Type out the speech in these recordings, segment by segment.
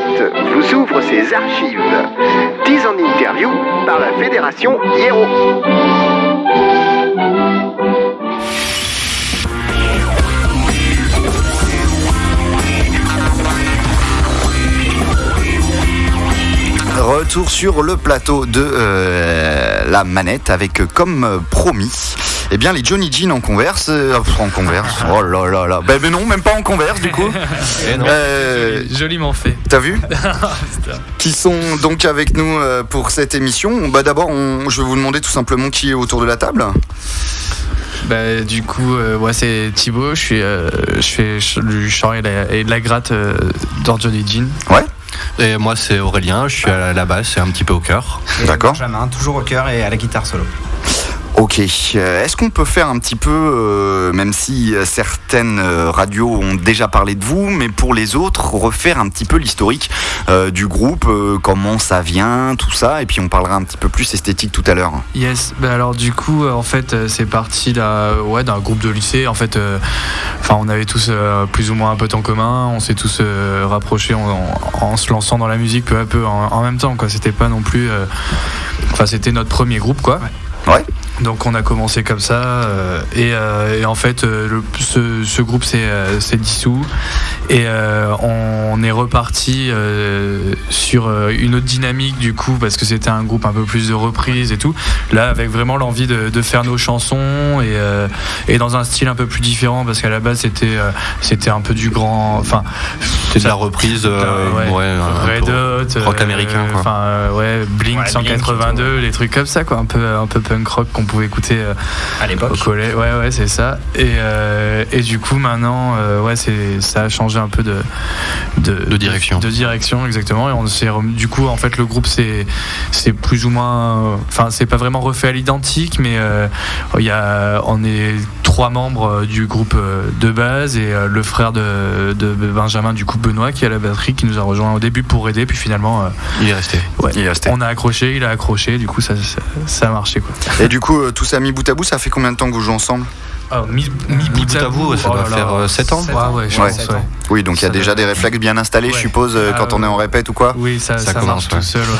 Vous ouvre ses archives. 10 en interview par la Fédération Hiero. Retour sur le plateau de euh, la manette avec euh, comme euh, promis eh bien les Johnny Jean en converse euh, en converse oh là là là ben, ben non même pas en converse du coup Eh non. Euh, Joliment fait. t'as vu qui sont donc avec nous euh, pour cette émission bah d'abord on- je vais vous demander tout simplement qui est autour de la table Bah, du coup, euh, ouais, c'est Thibaut. Je, suis, euh, je fais du chant et, la- et de la gratte euh, dans Johnny Jean. ouais Et moi, c'est Aurélien, je suis à la basse et un petit peu au cœur. D'accord. Benjamin, toujours au cœur et à la guitare solo. Ok, Euh, est-ce qu'on peut faire un petit peu, euh, même si euh, certaines radios ont déjà parlé de vous, mais pour les autres, refaire un petit peu l'historique euh, du groupe, euh, comment ça vient, tout ça, et puis on parlera un petit peu plus esthétique tout à l'heure. Yes, bah alors du coup, en fait, c'est parti d'un ouais, groupe de lycée. En fait, enfin, on avait tous plus ou moins un pote en commun. On s'est tous rapprochés en, en- en se lançant dans la musique peu à peu en, en même temps. Quoi, c'était pas non plus. Enfin, c'était notre premier groupe, quoi. Ouais. Donc on a commencé comme ça euh, et, euh, et en fait euh, le- ce, ce groupe s'est dissous. Et euh, on est reparti sur une autre dynamique du coup parce que c'était un groupe un peu plus de reprises et tout. Là avec vraiment l'envie de, de faire nos chansons et, et dans un style un peu plus différent parce qu'à la base c'était c'était un peu du grand enfin C'est de la reprise, ouais, ouais, rock euh, américain, quoi. enfin euh, ouais Blink Ouais, Blink, 182 des trucs comme ça quoi un peu un peu punk rock qu'on pouvait écouter euh, À au l'époque. collège, ouais, ouais, c'est ça. Et, euh, et du coup, maintenant, euh, ouais, c'est, ça a changé un peu de, De direction. De, direction, exactement. Et on s'est, du coup, en fait, le groupe, c'est, c'est plus ou moins, enfin, c'est pas vraiment refait à l'identique, mais euh, il y a, on est trois membres du groupe de base et euh, le frère de, de Benjamin, du coup, Benoît, qui est à la batterie, qui nous a rejoint au début pour aider, puis finalement, euh, Il est resté. ouais, Il est resté. on a accroché, il a accroché, du coup, ça, ça, ça a marché, quoi. Et du coup, euh, tout ça mis bout à bout, ça fait combien de temps que vous jouez ensemble? Ah, mis, mis Mis bout à bout, ça oh doit là là. faire, euh, sept ans Ouais, ouais, je Ouais. pense, Sept ouais. ans. Oui, donc il y a Ça déjà doit- des réflexes bien installés, je suppose, euh, Ah, quand on est en répète ou quoi Oui, ça, Ça ça, commence, marche tout seul.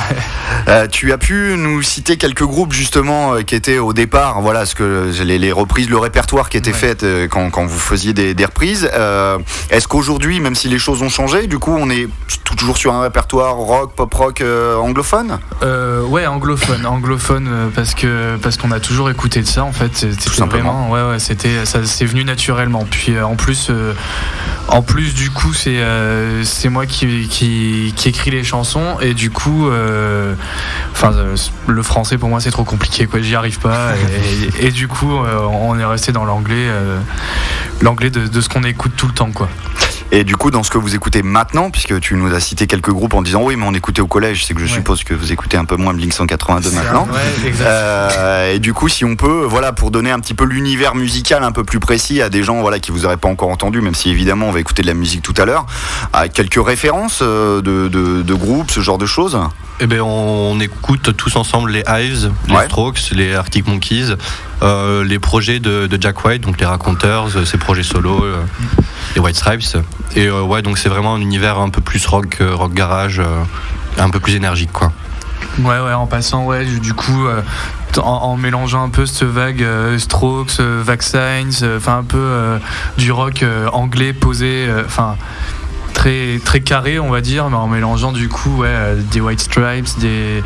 Euh, tu as pu nous citer quelques groupes justement euh, qui étaient au départ, voilà, ce que les, les reprises, le répertoire qui était fait euh, quand, quand vous faisiez des, des reprises. Euh, Est-ce qu'aujourd'hui, même si les choses ont changé, du coup, on est tout- toujours sur un répertoire rock, pop rock euh, anglophone? Euh, ouais, anglophone, anglophone euh, parce que parce qu'on a toujours écouté de ça en fait. C'était simplement. vraiment, ouais, ouais, c'était ça, c'est venu naturellement. Puis euh, en plus, euh, en plus du coup, c'est euh, c'est moi qui, qui qui écris les chansons et du coup, enfin, le français pour moi c'est trop compliqué quoi. J'y arrive pas et, et du coup, on est resté dans l'anglais, l'anglais de, de ce qu'on écoute tout le temps quoi. Et du coup, dans ce que vous écoutez maintenant, puisque tu nous as cité quelques groupes en disant oui, mais on écoutait au collège, c'est que je Ouais. suppose que vous écoutez un peu moins Blink 182 maintenant. Ouais. Euh, et du coup, si on peut, voilà, pour donner un petit peu l'univers musical un peu plus précis à des gens, voilà, qui vous auraient pas encore entendu, même si évidemment on va écouter de la musique tout à l'heure, à quelques références euh, de, de, de groupes, ce genre de choses. Eh ben, on écoute tous ensemble les Hives, les Ouais. Strokes, les Arctic Monkeys, euh, les projets de, de Jack White, donc les Raconteurs, euh, ses projets solo, euh, les White Stripes. Et euh, ouais, donc c'est vraiment un univers un peu plus rock, rock garage, euh, un peu plus énergique, quoi. Ouais, ouais, en passant, ouais, du du coup, euh, en, en mélangeant un peu cette vague euh, Strokes, euh, Vaccines, euh, enfin un peu euh, du rock euh, anglais posé, euh, enfin très très carré, on va dire, mais en mélangeant du coup, ouais, euh, des White Stripes, des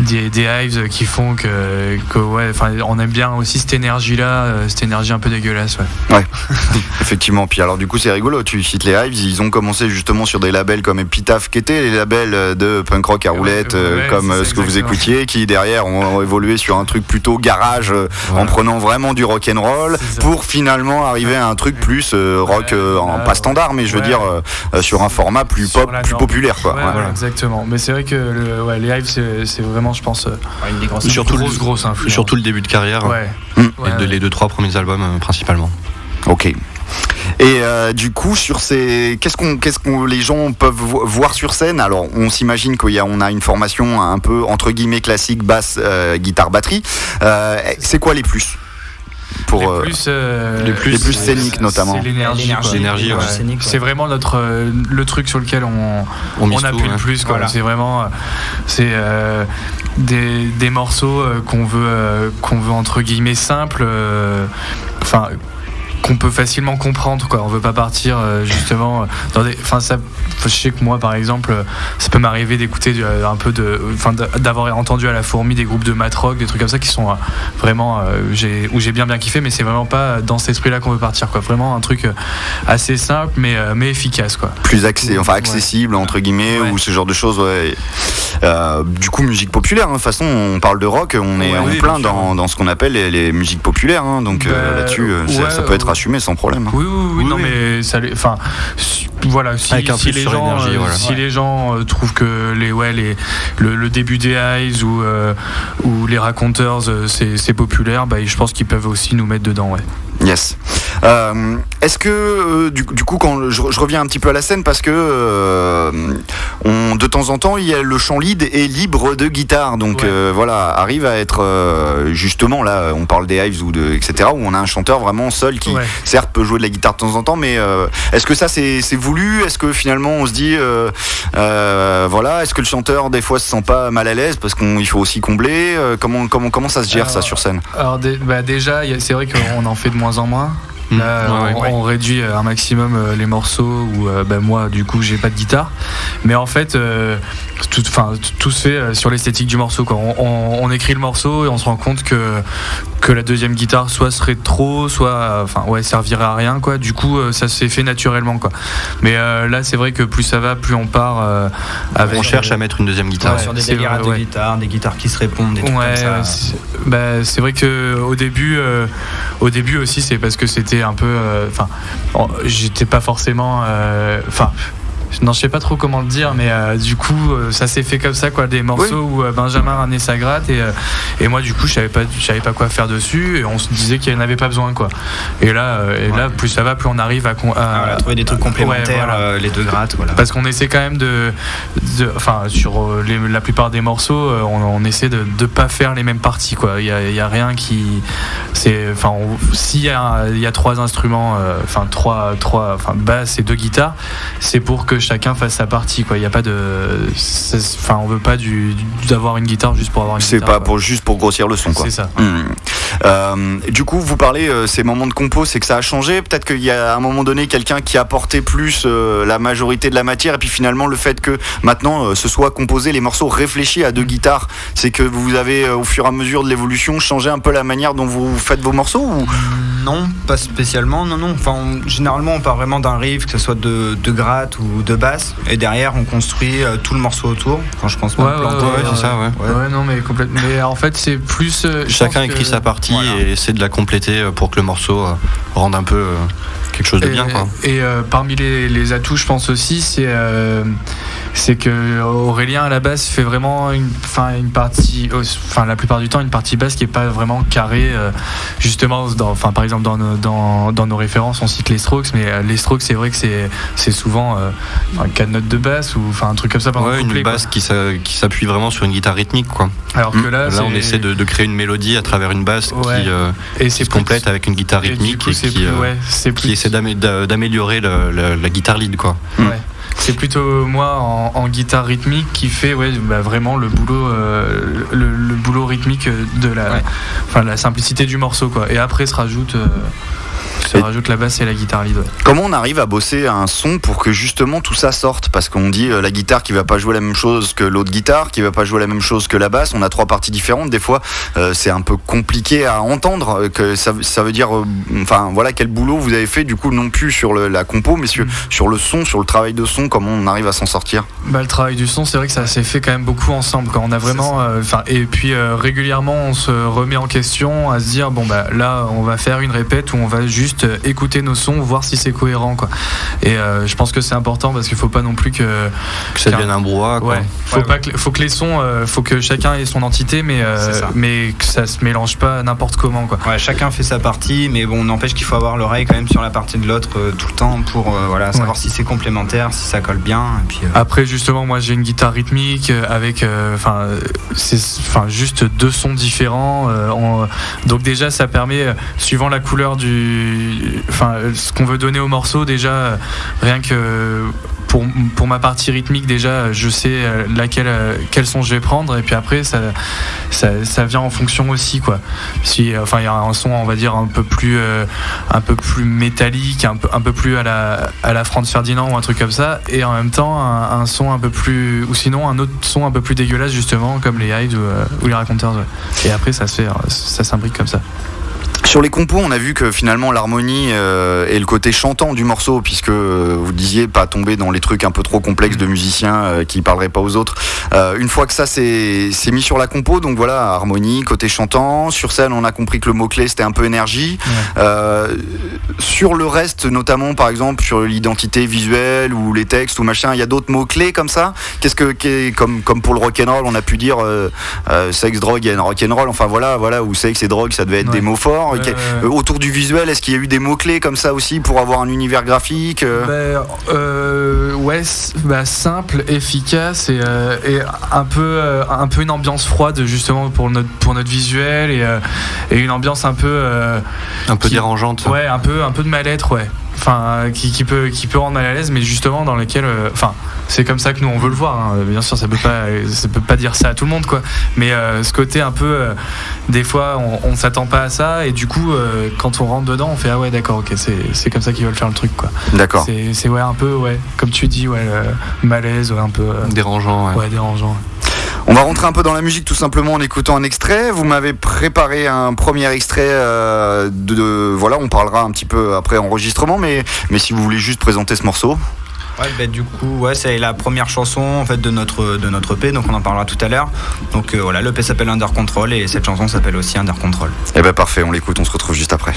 des, des Hives qui font que, que ouais, enfin, on aime bien aussi cette énergie-là, euh, cette énergie un peu dégueulasse, ouais. Effectivement. Puis alors, du coup, c'est rigolo. Tu cites les Hives. Ils ont commencé justement sur des labels comme Epitaph, qui étaient les labels euh, de punk rock à Ouais, roulette, ouais, ouais, comme ça, ce que vous écoutiez, qui derrière ont, évolué sur un truc plutôt garage, en prenant vraiment du rock and roll, pour finalement arriver à un truc plus rock, Ouais, en ouais, pas standard, mais je veux ouais. dire euh, sur un format plus Sur pop, plus populaire, quoi. Ouais, Ouais. ouais, exactement. Mais c'est vrai que le, ouais, les Hives, c'est vraiment, je pense, euh, Une des grosses Surtout grosse, le- grosse influence. Surtout le début de carrière, Ouais. Mm. Ouais, et de- ouais. les deux, trois premiers albums euh, principalement. Ok. Et euh, du coup, sur ces, qu'est-ce qu'on, qu'est-ce qu'on, les gens peuvent vo- voir sur scène? Alors, on s'imagine qu'on a, on a une formation un peu entre guillemets classique, basse, euh, guitare, batterie. Euh, c'est quoi les plus? Pour les euh, plus, euh, les plus- les plus c'est- scéniques, notamment. C'est l'énergie. Ouais. C'est vraiment notre euh, le truc sur lequel on, On on appuie tout, le plus. quoi. Voilà. C'est vraiment euh, c'est euh, des, des morceaux qu'on veut qu'on veut entre guillemets simples. euh, Enfin. Qu'on peut facilement comprendre quoi on veut pas partir euh, justement euh, dans des enfin ça je sais que moi par exemple euh, ça peut m'arriver d'écouter un peu de enfin d'a- d'avoir entendu à la fourmi des groupes de matrock des trucs comme ça qui sont vraiment j'ai où j'ai bien bien kiffé mais c'est vraiment pas dans cet esprit là qu'on veut partir quoi vraiment un truc assez simple mais mais efficace quoi plus accès, enfin Ouais. accessible entre guillemets Ouais. ou ce genre de choses. Ouais. Euh, du coup, musique populaire. hein. De toute façon, on parle de rock, on est en oui, plein dans, dans ce qu'on appelle les, les musiques populaires. hein. Donc Bah, là-dessus, ça, ça peut être ouais. Assumé sans problème. hein. Oui, oui, oui, Oui, non, oui. mais ça, enfin, voilà, si, Avec un si les gens, euh, voilà. si Ouais. les gens euh, trouvent que les, ouais, les, le, le début des Eyes ou, euh, ou les raconteurs, euh, c'est populaire, bah, je pense qu'ils peuvent aussi nous mettre dedans, ouais. Yes. Euh, Est-ce que euh, du, du coup, quand je, je reviens un petit peu à la scène, parce que euh, on, de temps en temps, il y a le chant lead est libre de guitare, donc Ouais. euh, voilà, arrive à être euh, justement là, on parle des Hives ou de etc. où on a un chanteur vraiment seul qui, Ouais. certes, peut jouer de la guitare de temps en temps, mais euh, est-ce que ça c'est c'est voulu Est-ce que finalement on se dit euh, euh, voilà, est-ce que le chanteur des fois se sent pas mal à l'aise parce qu'il faut aussi combler Euh, Comment comment comment ça se gère ça sur scène? Alors, bah, déjà, c'est vrai qu'on en fait de moins en moins. Là, Ouais, on, ouais. on réduit un maximum euh, les morceaux où euh, bah, moi, du coup, j'ai pas de guitare. Mais en fait, euh, tout, tout se fait euh, sur l'esthétique du morceau. Quoi. On, on- on écrit le morceau et on se rend compte que, que la deuxième guitare soit serait trop, soit euh, enfin, ouais, servirait à rien. Quoi. Du coup, euh, ça s'est fait naturellement. Quoi. Mais euh, là, c'est vrai que plus ça va, plus on part euh, avec. On cherche à mettre une deuxième guitare. Ouais. sur des c'est délires vrai, de ouais. guitare, des guitares qui se répondent, des trucs Ouais, comme ça. ouais, c'est bah, c'est vrai que au début, euh, au début aussi, c'est parce que c'était un peu, euh, enfin, j'étais pas forcément, euh, enfin. Non, je sais pas trop comment le dire, mais euh, du coup, euh, ça s'est fait comme ça, quoi, des morceaux où euh, Benjamin ramenait sa gratte et, euh, et moi, du coup, je savais pas, je savais pas quoi faire dessus et on se disait qu'il n'y en avait pas besoin, quoi. Et là, et là, plus ça va, plus on arrive à, Ah, voilà, trouver des trucs complémentaires, Ouais, voilà. les deux grattes, voilà. parce qu'on essaie quand même de, enfin sur les- la plupart des morceaux, on, on essaie de ne pas faire les mêmes parties quoi. Il y a, il y a rien qui, c'est, enfin s'il y a, y a trois instruments, enfin trois, trois, enfin basse et deux guitares, c'est pour que chacun fasse sa partie quoi. Il n'y a pas de, enfin on veut pas du, d'avoir une guitare juste pour avoir une C'est pas quoi. pour juste pour grossir le son quoi. C'est ça. Hmm. Euh, du coup, vous parlez euh, ces moments de compo, c'est que ça a changé. Peut-être qu'il y a à un moment donné quelqu'un qui a apporté plus euh, la majorité de la matière, et puis finalement le fait que maintenant euh, ce soit composé les morceaux réfléchis à deux guitares, c'est que vous avez euh, au fur et à mesure de l'évolution changé un peu la manière dont vous faites vos morceaux ou? Non, pas spécialement, non, non. Enfin, on- généralement, on part vraiment d'un riff, que ce soit de, de gratte ou de basse, et derrière, on construit euh, tout le morceau autour. Enfin, je pense pas Ouais, ouais, Ouais, c'est ça, ouais. Ouais. non mais complètement. Mais en fait c'est plus. euh, Chacun écrit que- sa partie Voilà. et essaie de la compléter euh, pour que le morceau rende un peu quelque chose de Et, bien. Quoi. et, euh, parmi les, les atouts, je pense aussi, c'est euh, c'est que Aurélien à la base fait vraiment une, une partie, euh, enfin la plupart du temps une partie basse qui est pas vraiment carrée. euh, justement, enfin par exemple dans nos, dans, dans nos références, on cite les Strokes, mais euh, les Strokes, c'est vrai que c'est c'est souvent euh, quatre notes de basse ou enfin un truc comme ça. le Ouais, une couplet, quoi. basse qui s'a- qui s'appuie vraiment sur une guitare rythmique. Quoi. Alors que Mm. là, Là, on essaie de, de créer une mélodie à travers une basse Ouais. qui, euh, et qui se plus- complète avec une guitare et rythmique coup, et, qui, plus- ouais, c'est qui plus- essaie d'amé- d'a- d'améliorer la guitare lead. Quoi. Mm. Ouais. C'est plutôt moi en, en guitare rythmique qui fait ouais, bah, vraiment le boulot, euh, le, le boulot rythmique de la, Ouais. enfin, la simplicité du morceau quoi. Et après se rajoute, euh, Et- rajoute la basse et la guitare lead. ouais. comment on arrive à bosser un son pour que justement tout ça sorte? Parce qu'on dit euh, la guitare qui va pas jouer la même chose que l'autre guitare, qui va pas jouer la même chose que la basse. On a trois parties différentes. Des fois, euh, c'est un peu compliqué à entendre. euh, Que ça, ça veut dire, euh, enfin voilà, quel boulot vous avez fait du coup non plus sur le- la compo, mais sur, Mm. sur le son, sur le travail de son. Comment on arrive à s'en sortir? Bah, le travail du son, c'est vrai que ça s'est fait quand même beaucoup ensemble. Quand on a vraiment, enfin, et puis régulièrement, on se remet en question à se dire bon bah là, on va faire une répète où on va juste juste euh, écouter nos sons, voir si c'est cohérent quoi. Et euh, je pense que c'est important parce qu'il faut pas non plus que Que ça devienne un brouhaha. quoi. Ouais, faut Ouais, pas que, faut que les sons, euh, faut que chacun ait son entité, mais euh, mais que ça se mélange pas n'importe comment quoi. Ouais, chacun fait sa partie, mais bon, n'empêche qu'il faut avoir l'oreille quand même sur la partie de l'autre euh, tout le temps pour euh, voilà, savoir si c'est complémentaire, si ça colle bien. Et puis, euh, Après justement, moi j'ai une guitare rythmique avec, enfin, euh, c'est, enfin juste deux sons différents. euh, en- donc déjà ça permet, suivant la couleur du, enfin ce qu'on veut donner au morceau, déjà rien que pour, pour ma partie rythmique déjà je sais laquelle quel son je vais prendre et puis après ça, ça, ça vient en fonction aussi quoi. Si enfin il y a un son on va dire un peu plus euh, un peu plus métallique un peu un peu plus à la à la Franz Ferdinand ou un truc comme ça et en même temps un, son un peu plus ou sinon un autre son un peu plus dégueulasse justement comme les Hyde ou, euh, les Raconteurs et après ça se fait euh, ça s'imbrique comme ça Sur les compos, on a vu que finalement l'harmonie euh, et le côté chantant du morceau, puisque euh, vous disiez pas tomber dans les trucs un peu trop complexes de musiciens euh, qui parleraient pas aux autres. Une fois que ça c'est mis sur la compo, donc voilà, harmonie, côté chantant. Sur scène, on a compris que le mot-clé c'était un peu énergie. Sur le reste, notamment par exemple sur l'identité visuelle ou les textes ou machin, il y a d'autres mots-clés comme ça? Qu'est-ce que, qu'est- comme, comme pour le rock'n'roll, on a pu dire sexe, drogue et rock'n'roll, enfin voilà, voilà, ou sexe et drogue, ça devait être Ouais. des mots forts. Ok. Euh, autour du visuel, est-ce qu'il y a eu des mots-clés comme ça aussi pour avoir un univers graphique euh Ben, euh, ouais, bah, simple, efficace et, euh, et un peu euh, un peu une ambiance froide justement pour notre pour notre visuel et, euh, et une ambiance un peu euh, Un peu Qui- dérangeante. ouais un peu un peu de mal-être ouais. Enfin, qui, qui peut qui peut rendre mal à l'aise, mais justement dans lequel, euh, enfin, c'est comme ça que nous on veut le voir. hein. Bien sûr, ça peut pas, ça peut pas dire ça à tout le monde, quoi. Mais euh, ce côté un peu, euh, des fois, on, on s'attend pas à ça, et du coup, euh, quand on rentre dedans, on fait ah ouais, d'accord, ok, c'est comme ça qu'ils veulent faire le truc, quoi. D'accord. C'est ouais un peu ouais, comme tu dis, ouais, malaise, ouais, un peu, Dérangeant. ouais. ouais, dérangeant. On va rentrer un peu dans la musique tout simplement en écoutant un extrait. Vous m'avez préparé un premier extrait de, de- voilà, on parlera un petit peu après enregistrement, mais mais si vous voulez juste présenter ce morceau. Ouais, bah, du coup, ouais, c'est la première chanson en de notre de notre EP, donc on en parlera tout à l'heure. Donc euh, voilà, l'EP s'appelle Under Control et cette chanson s'appelle aussi Under Control. Eh ben parfait, on l'écoute, on se retrouve juste après.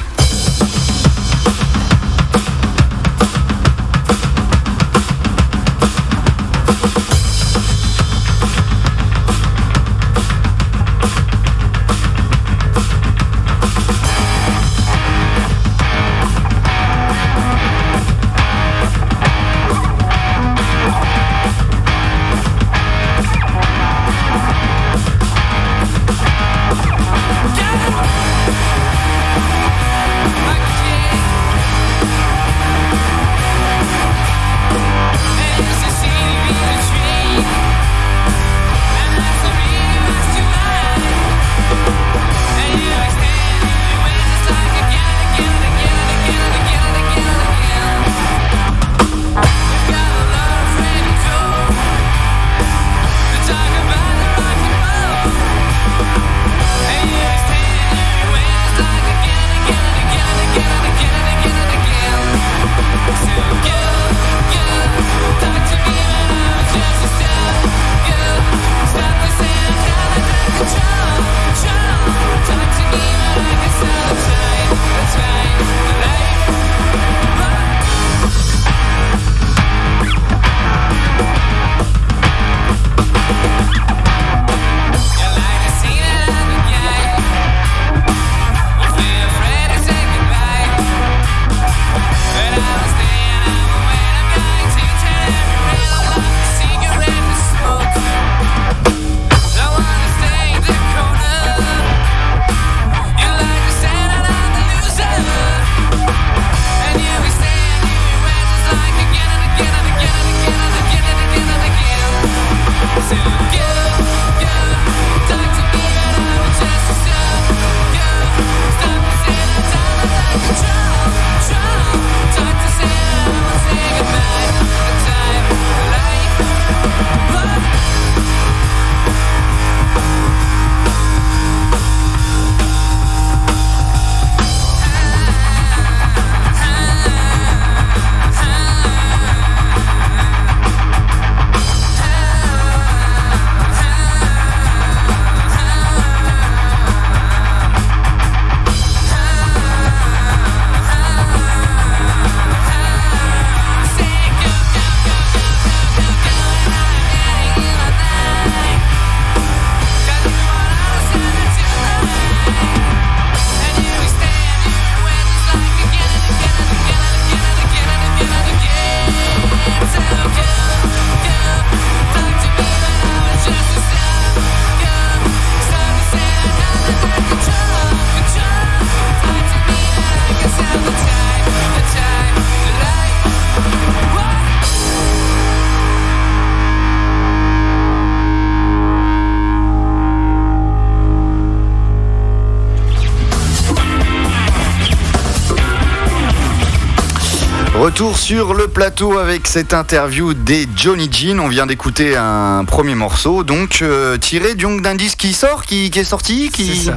Retour sur le plateau avec cette interview des Johnny Jean. On vient d'écouter un premier morceau, donc euh, tiré d'un disque qui sort, qui, qui est sorti, qui,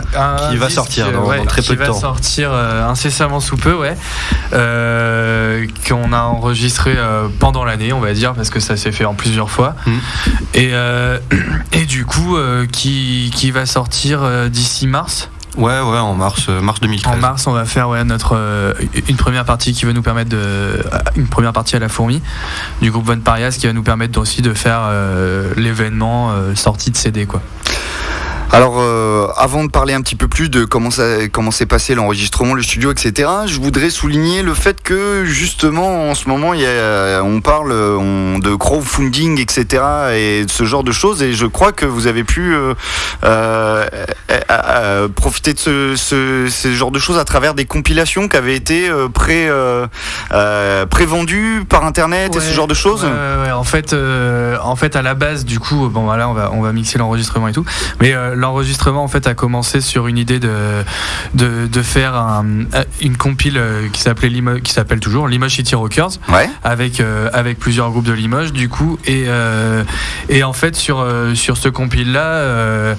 qui va sortir dans, ouais, très peu de temps. Qui va sortir euh, incessamment sous peu, ouais. Euh, qu'on a enregistré euh, pendant l'année, on va dire, parce que ça s'est fait en plusieurs fois. Mm. Et, euh, et du coup, euh, qui, qui va sortir euh, d'ici mars. Ouais, ouais, en mars, euh, mars 2013. En mars, on va faire notre euh, une première partie qui va nous permettre euh, une première partie à la fourmi du groupe Von Parias qui va nous permettre aussi de faire euh, l'événement sortie de CD quoi. Alors, euh, avant de parler un petit peu plus de comment ça, comment s'est passé l'enregistrement, le studio, etc., je voudrais souligner le fait que justement en ce moment, il y a, on parle on- de crowdfunding, etc., et de ce genre de choses, et je crois que vous avez pu euh, euh, profiter de ce, ce, ce genre de choses à travers des compilations qui avaient été pré, prévendues par Internet et ce genre de choses. Ouais, ouais, ouais. En fait, en fait, à la base, du coup, bon, voilà, on va, on va mixer l'enregistrement et tout. Mais l'enregistrement, en fait, a commencé sur une idée de, de, de faire un- une compile euh, qui s'appelait qui s'appelle toujours Limoges City Rockers, Ouais. avec euh, avec plusieurs groupes de Limoges, du coup, et euh, et en fait sur sur ce compile là,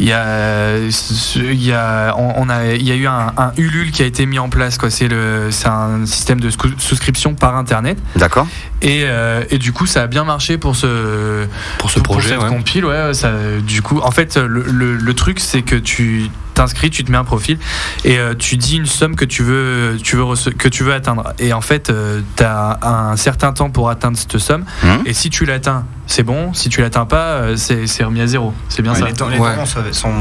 il y a il y a on, on a il y a eu un, un Ulule qui a été mis en place, quoi. C'est le c'est un système de sou- souscription par internet. D'accord. Et, et du coup, ça a bien marché pour ce, Pour ce projet, cette ouais. compile. Ouais, ça, du coup, en fait, le, le- truc, c'est que tu t'inscris, tu te mets un profil et euh, tu dis une somme que tu veux, tu veux que tu veux atteindre. Et en fait, tu as un certain temps pour atteindre cette somme. Mhm. Et si tu l'atteins, c'est bon. Si tu l'atteins pas, euh, c'est remis à zéro. C'est bien ça. Les, dons- les dons sont, sont,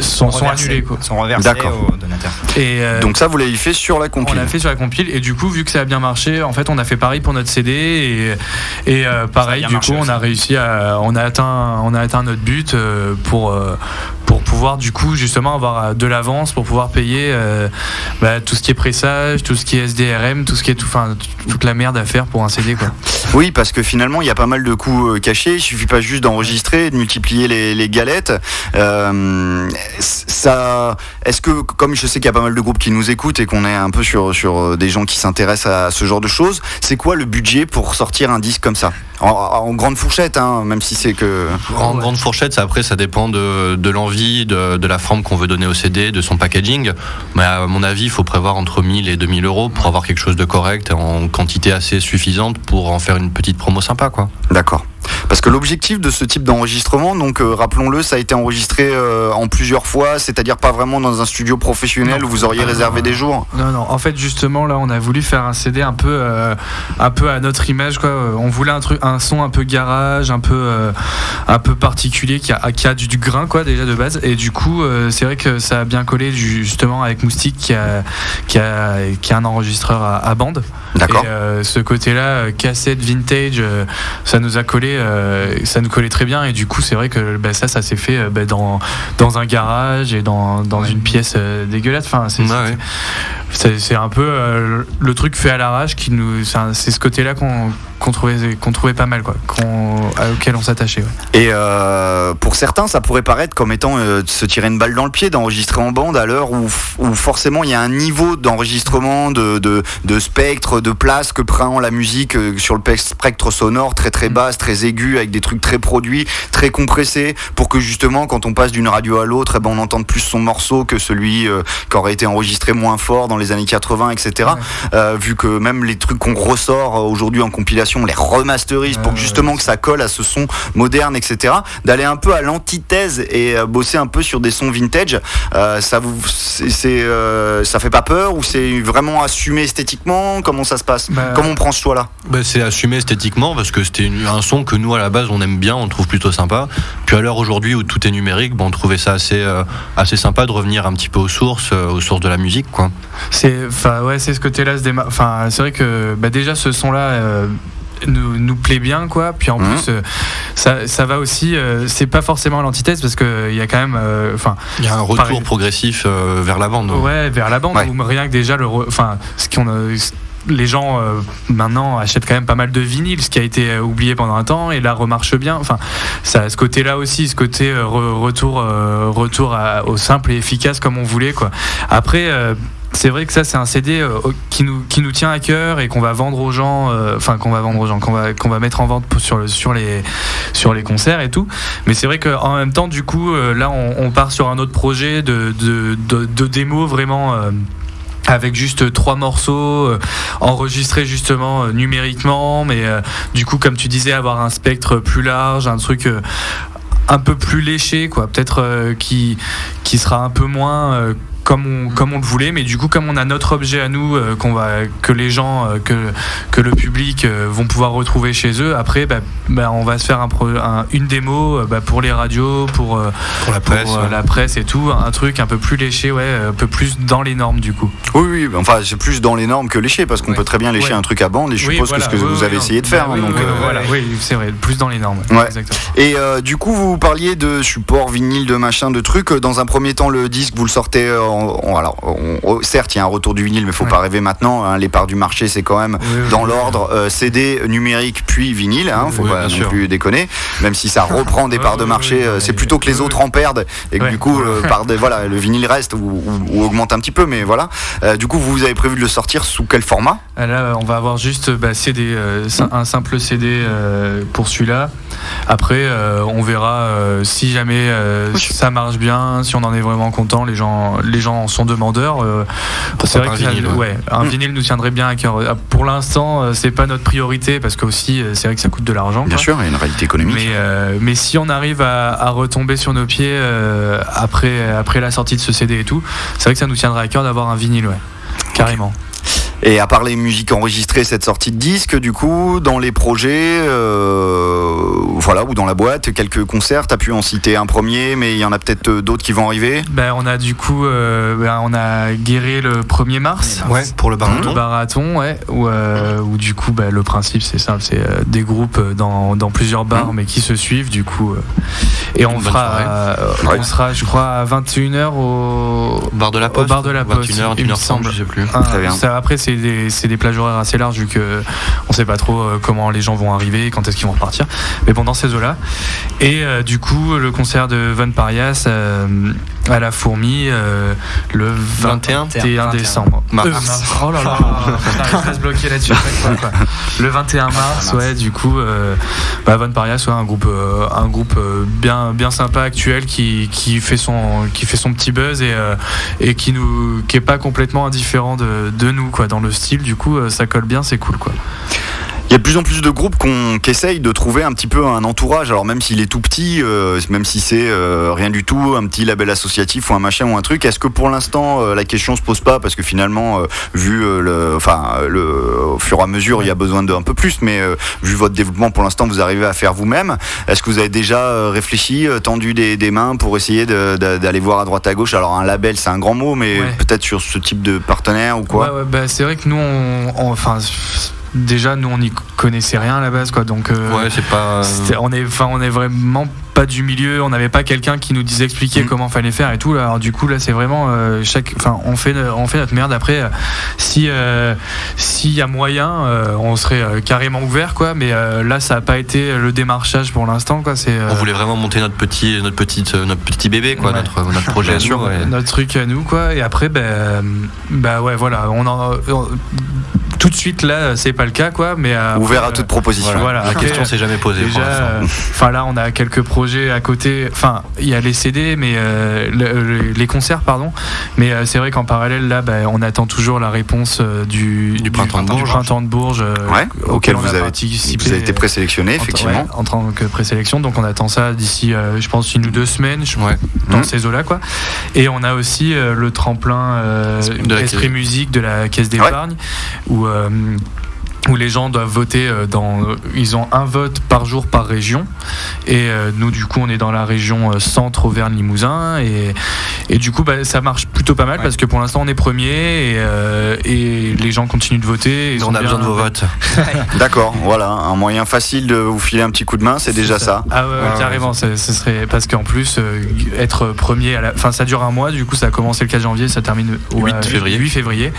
sont- sont reversés- annulés, quoi. Sont reversés D'accord. aux donateurs. Et, euh, Donc ça, vous l'avez fait sur la on compile. l'a fait sur la compile et du coup vu que ça a bien marché en fait on a fait pareil pour notre CD et, et euh, pareil du coup on a réussi à on a atteint on a atteint notre but euh, pour euh, pour pouvoir du coup justement avoir euh, de l'avance pour pouvoir payer euh, bah, tout ce qui est pressage tout ce qui est SDRM tout ce qui est tout enfin toute la merde à faire pour un CD quoi Oui, parce que finalement, il y a pas mal de coûts euh, cachés. Il suffit pas juste d'enregistrer, de multiplier les, les galettes. Euh, ça, est-ce que, comme je sais qu'il y a pas mal de groupes qui nous écoutent et qu'on est un peu sur sur des gens qui s'intéressent à ce genre de choses, c'est quoi le budget pour sortir un disque comme ça? En, en grande fourchette, hein, même si c'est que. En grande fourchette, ça, après, ça dépend de, de l'envie, de, la forme qu'on veut donner au CD, de son packaging. Mais à mon avis, il faut prévoir entre 1000 et 2000 euros pour avoir quelque chose de correct en quantité assez suffisante pour en faire une petite promo sympa, quoi. D'accord. Parce que l'objectif de ce type d'enregistrement, donc euh, rappelons-le, ça a été enregistré euh, en plusieurs fois, c'est-à-dire pas vraiment dans un studio professionnel Non. où vous auriez réservé des jours. Non, non. En fait, justement, là, on a voulu faire un CD un peu, euh, un peu à notre image, quoi. On voulait un truc, un son un peu garage, un peu, un peu particulier, qui a, qui a du, du grain, quoi, déjà de base. Et du coup, c'est vrai que ça a bien collé, justement, avec Moustique, qui a, qui a, qui a un enregistreur à, à bande. D'accord. Et ce côté-là, cassette vintage, ça nous a collé, ça nous collait très bien. Et du coup, c'est vrai que bah, ça, ça s'est fait euh, bah, dans, dans un garage et dans, dans une pièce euh, dégueulasse. Enfin, c'est Ouais, un peu euh, le truc fait à l'arrache qui nous. C'est ce côté-là qu'on qu'on trouvait, trouvait pas mal, quoi, auquel on s'attachait. ouais. Et euh, pour certains, ça pourrait paraître comme étant euh, de se tirer une balle dans le pied d'enregistrer en bande à l'heure où, où forcément il y a un niveau d'enregistrement, de, de, de spectre, de place que prend la musique euh, sur le pe- spectre sonore très très basse, très aigu, avec des trucs très produits, très compressés, pour que justement quand on passe d'une radio à l'autre, eh ben, on entende plus son morceau que celui qui aurait été enregistré moins fort dans les années 80, etc. Vu que même les trucs qu'on ressort aujourd'hui en compilation, on les remasterise pour que Ouais, justement que ça colle à ce son moderne, etc. D'aller un peu à l'antithèse et euh, bosser un peu sur des sons vintage, euh, ça vous, c'est, euh, ça fait pas peur ou c'est vraiment assumé esthétiquement? Comment ça se passe? Bah, Comment on prend ce choix-là? Bah, c'est assumé esthétiquement parce que c'était un son que nous à la base on aime bien, on trouve plutôt sympa. Puis à l'heure aujourd'hui où tout est numérique, bon, on trouvait ça assez, euh, assez sympa de revenir un petit peu aux sources, euh, aux sources de la musique, quoi. C'est, enfin, ouais, c'est ce côté-là. Enfin, c'est vrai que bah, déjà ce son-là. Euh, nous, nous plaît bien quoi puis en Mhm. plus euh, ça, ça va aussi euh, c'est pas forcément l'antithèse parce que il y a quand même euh, enfin Il y a un retour Pareil. progressif euh, vers la bande. Ouais, vers la bande, Ouais. ou rien que déjà le. Enfin, ce qu'on a. Les gens euh, maintenant achètent quand même pas mal de vinyles, ce qui a été euh, oublié pendant un temps, et là remarche bien. Enfin, ça, a ce côté-là aussi, ce côté euh, re- retour, euh, retour à- au simple et efficace comme on voulait, quoi. Après. C'est vrai que ça c'est un CD euh, qui nous qui nous tient à cœur et qu'on va vendre aux gens, euh, enfin qu'on va vendre aux gens, qu'on va qu'on va mettre en vente sur sur les sur les concerts et tout. Mais c'est vrai qu'en même temps, du coup, euh, là on, part sur un autre projet de de, de, démo vraiment. avec juste trois morceaux enregistrés justement numériquement, mais du coup, comme tu disais, avoir un spectre plus large, un truc un peu plus léché, quoi. Peut-être qui qui sera un peu moins comme on, comme on le voulait, mais du coup, comme on a notre objet à nous, euh, qu'on va, que les gens, euh, que, que le public euh, vont pouvoir retrouver chez eux, après, bah, bah, on va se faire un une démo bah, pour les radios, pour, Pour la presse. ouais. la presse et tout, un truc un peu plus léché, ouais, un peu plus dans les normes du coup. Oui, oui, enfin, c'est plus dans les normes que lécher, parce qu'on Ouais. peut très bien lécher Ouais. un truc à bande, et je Oui, suppose voilà, que ce que vous avez essayé de faire. Bah hein, oui, donc, voilà, oui, c'est vrai, plus dans les normes. Exactement. Et du coup, vous parliez de support vinyle, de machin, de trucs. Dans un premier temps, le disque, vous le sortez. euh, alors, on- certes, il y a un retour du vinyle, mais faut Ouais. pas rêver maintenant. hein, les parts du marché, c'est quand même Oui, dans oui. l'ordre euh, CD, numérique, puis vinyle. Hein, faut Oui, pas non sûr. plus déconner. Même si ça reprend des parts de marché, euh, c'est plutôt que les autres en perdent et que du coup, euh, par des, voilà, le vinyle reste ou, ou- ou augmente un petit peu. Mais voilà. Euh, du coup, vous avez prévu de le sortir sous quel format? Là, on va avoir juste bah, CD, un simple CD pour celui-là. Après, euh, on verra euh, si jamais euh, ça marche bien, si on en est vraiment content. Les gens, les gens en sont demandeurs. euh, c'est pas vrai un que ça- vinyle, ouais. ouais, un Mm. vinyle nous tiendrait bien à cœur. Pour l'instant, c'est pas notre priorité parce que aussi, c'est vrai que ça coûte de l'argent. Bien quoi. sûr, il y a une réalité économique. Mais, euh, mais si on arrive à, à retomber sur nos pieds euh, après, après la sortie de ce CD et tout, c'est vrai que ça nous tiendrait à cœur d'avoir un vinyle, ouais. Carrément. Et à part les musiques enregistrées, cette sortie de disque, du coup, dans les projets, euh, voilà, ou dans la boîte, quelques concerts, t'as pu en citer un premier, mais il y en a peut-être euh, d'autres qui vont arriver? Ben, on a du coup, euh, ben, on a guéri le 1er mars. Ouais, pour le Le baraton. barathon, ouais, où, euh, où du coup, ben, le principe c'est simple, c'est euh, des groupes dans, dans plusieurs bars, mais qui se suivent, du coup. euh, et on fera, soirée. euh, Ouais. on sera, je crois, à 21h au, Au bar de la au poste. bar de la Poste. 21h, il me 21h30, semble. je sais plus. Ah, Très bien. ça, après, c'est des, c'est des plages horaires assez larges vu que on sait pas trop euh, comment les gens vont arriver, quand est-ce qu'ils vont repartir. Mais bon, dans ces eaux-là. Et euh, du coup, le concert de Von Parias euh, à la Fourmi euh, le 21, 21 décembre. Mars. Euh, mars. Oh là là, on se bloquer là-dessus. Le 21 mars, ouais, du coup, euh, bah, Von Parias, ouais, un groupe, euh, un groupe bien, bien sympa actuel qui, qui fait son, qui fait son petit buzz et, et qui nous, qui est pas complètement indifférent de, de nous, quoi, dans le style. Du coup, ça colle bien, c'est cool, quoi. Il y a de plus en plus de groupes qu'on- qui essayent de trouver un petit peu un entourage, alors même s'il est tout petit, euh, même si c'est euh, rien du tout, un petit label associatif ou un machin ou un truc, est-ce que pour l'instant euh, la question se pose pas? Parce que finalement, euh, vu euh, le, enfin, le, au fur et à mesure, il y a besoin d'un peu plus, mais euh, vu votre développement pour l'instant, vous arrivez à faire vous-même. Est-ce que vous avez déjà réfléchi, tendu des, des mains pour essayer de- de- d'aller voir à droite à gauche? Alors un label, c'est un grand mot, mais Ouais. peut-être sur ce type de partenaire ou quoi? Ouais, ouais, bah, c'est vrai que nous, on, on- enfin, déjà, nous, on n'y connaissait rien à la base, quoi. Donc, euh, Ouais, c'est pas. C'était- on est enfin on est vraiment pas du milieu on n'avait pas quelqu'un qui nous disait expliquer Mm. comment fallait faire et tout là. alors du coup là c'est vraiment euh, chaque enfin on fait on fait notre merde après euh, si euh, s'il y a moyen euh, on serait euh, carrément ouvert quoi mais euh, là ça a pas été le démarchage pour l'instant quoi c'est euh, On voulait vraiment monter notre petit, notre petite, notre petit bébé, quoi, Ouais. notre, notre projet. Bien à nous, sûr, ouais. notre truc à nous quoi et après ben bah ouais voilà on en on- tout de suite là c'est pas le cas quoi mais euh, Ouvert à toute proposition. voilà. La question s'est jamais posée. Déjà, euh, enfin là, on a quelques projets à côté. Enfin, il y a les CD, mais euh, le- le- les concerts, pardon. Mais euh, c'est vrai qu'en parallèle, là, bah, on attend toujours la réponse euh, du, Du printemps de Bourges. printemps de Bourges, Ouais, auquel on vous a avez, participé. vous avez été présélectionné, en- effectivement. ouais, en tant que présélection, donc on attend ça d'ici, je pense, une ou deux semaines, je- Ouais. dans Mhm. ces eaux-là, quoi. Et on a aussi le tremplin De la Esprit. Musique de la Caisse d'épargne, où où les gens doivent voter euh, dans ils ont un vote par jour par région. Et euh, nous du coup on est dans la région euh, centre Auvergne Limousin et, et du coup bah, ça marche plutôt pas mal parce que pour l'instant on est premier et, euh, et les gens continuent de voter et ils on ont a besoin de vos votes. D'accord, voilà, un moyen facile de vous filer un petit coup de main, c'est déjà ça. Ah ouais, ouais, carrément, ce ce serait parce qu'en plus euh, être premier à la enfin ça dure un mois. Du coup ça a commencé le 4 janvier, ça termine au 8 euh, février. 8 février.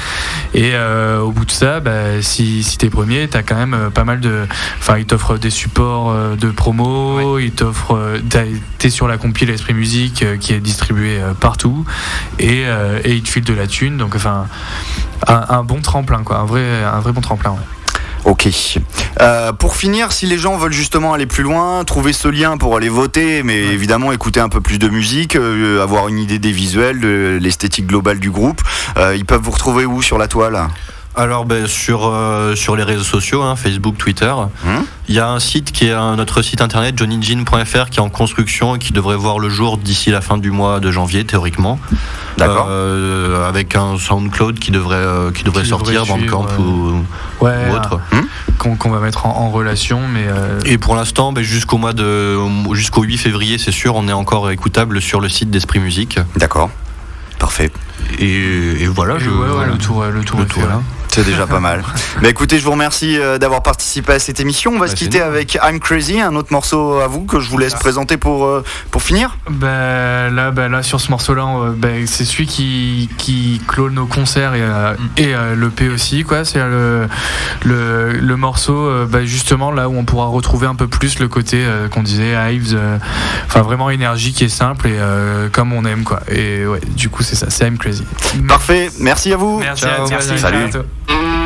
Et euh, au bout de ça bah, si si t'es premiers, t'as quand même euh, pas mal de. Enfin, ils t'offrent des supports euh, de promo, ils t'offrent. euh, T'es sur la compile Esprit Musique qui est distribuée partout et, et ils te filent de la thune. Donc, enfin, un, un bon tremplin, quoi. Un vrai, un vrai bon tremplin, ouais. Ok. Euh, pour finir, si les gens veulent justement aller plus loin, trouver ce lien pour aller voter, mais évidemment écouter un peu plus de musique, euh, avoir une idée des visuels, de l'esthétique globale du groupe, euh, ils peuvent vous retrouver où sur la toile? Alors ben, sur, euh, sur les réseaux sociaux, hein, Facebook, Twitter, Hum il y a un site qui est un- notre site internet johnnyjean.fr qui est en construction et qui devrait voir le jour d'ici la fin du mois de janvier théoriquement. D'accord. Euh, avec un SoundCloud qui devrait, euh, qui devrait Qui sortir, devrait Bandcamp suivre, ou, Ouais, ou autre. qu'on qu'on va mettre en, en relation, mais. euh, Et pour l'instant, ben, jusqu'au mois de jusqu'au 8 février, c'est sûr, on est encore écoutable sur le site d'Esprit Musique. D'accord. Parfait. Et, et voilà, et je, ouais, ouais, voilà. le tour, le tour, Le est tour, fait, là. C'est déjà pas mal. Bah écoutez, je vous remercie euh, d'avoir participé à cette émission. On va Bah, se c'est quitter avec I'm Crazy, un autre morceau à vous que je vous laisse présenter pour, euh, pour finir. Bah, là, bah, là, sur ce morceau-là, on- bah, c'est celui qui, qui clôt nos concerts et, euh, et euh, l'EP aussi. quoi. C'est le, le, le morceau, euh, bah, justement, là où on pourra retrouver un peu plus le côté euh, qu'on disait, Hives, euh, enfin vraiment énergique et simple et euh, comme on aime. quoi. Et ouais, du coup, c'est ça, c'est I'm Crazy. Parfait, merci à vous. Merci Ciao. à toi, Salut. à. Mm-hmm.